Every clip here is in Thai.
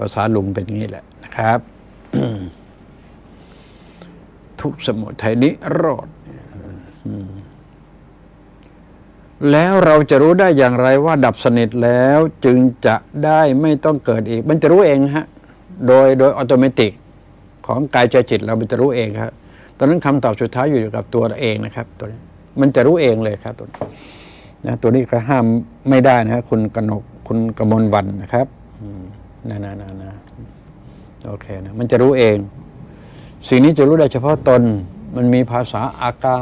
ภาษาลุงเป็นงี้แหละนะครับ ทุกสมุทัยนิโรธแล้วเราจะรู้ได้อย่างไรว่าดับสนิทแล้วจึงจะได้ไม่ต้องเกิดอีก มันจะรู้เองฮะ โดยโดยอัตโนมัติของกายใจจิตเรามันจะรู้เองครับตอนนั้นคำตอบสุดท้ายอยู่กับตัวเราเองนะครับ ตัวนี้มันจะรู้เองเลยครับตัวนี้นะตัวนี้ก็ห้ามไม่ได้นะฮะคุณกนกคุณกมลวันนะครับ นะนะนะนะโอเคนะมันจะรู้เอง สิ่งนี้จะรู้ได้เฉพาะตน มันมีภาษาอากา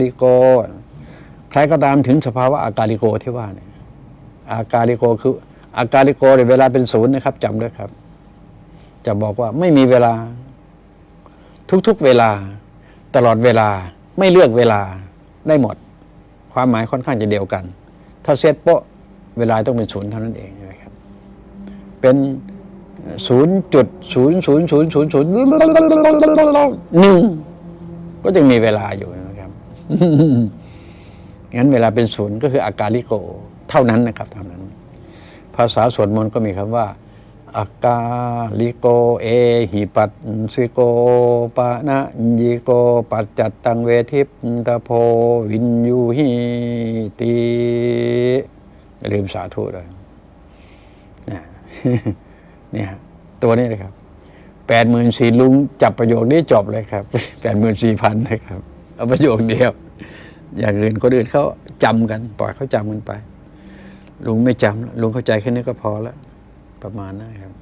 ลิโก ใครก็ตามถึงสภาวะอากาลิโกที่ว่าเนี่ยอากาลิโกคืออากาลิโกเนี่ยเวลาเป็นศูนย์นะครับจำด้วยครับ จะบอกว่าไม่มีเวลา ทุกๆเวลา ตลอดเวลาไม่เลือกเวลาได้หมด ความหมายค่อนข้างจะเดียวกัน ถ้าเซตโป๊ะเวลาต้องเป็นศูนย์เท่านั้นเองนะครับ เป็นศูนย์จุดศูนย์ศูนย์ศูนย์ศูนย์ศูนย์หนึ่งก็ยังมีเวลาอยู่นะครับงั้นเวลาเป็นศูนย์ก็คืออาการลิโก เท่านั้นนะครับเท่านั้น ภาษาสวดมนต์ก็มีคำว่าอากาลิโกเอหิปัสสิโกปะนะยิโกปัจจัตตังเวทิปตะโพวินยูหิติอย่าลืมสาธุเลยนะ เนี่ยตัวนี้เลยครับแปดหมื่นสี่ลุงจับประโยคนี้จบเลยครับแปดหมื่นสี่พันนะครับ เอาประโยคเดียว อย่างอื่นคนอื่นเขาจำกัน ปล่อยเขาจำกันไป ลุงไม่จำลุงเข้าใจแค่นี้ก็พอแล้ว ประมาณนั้นครับ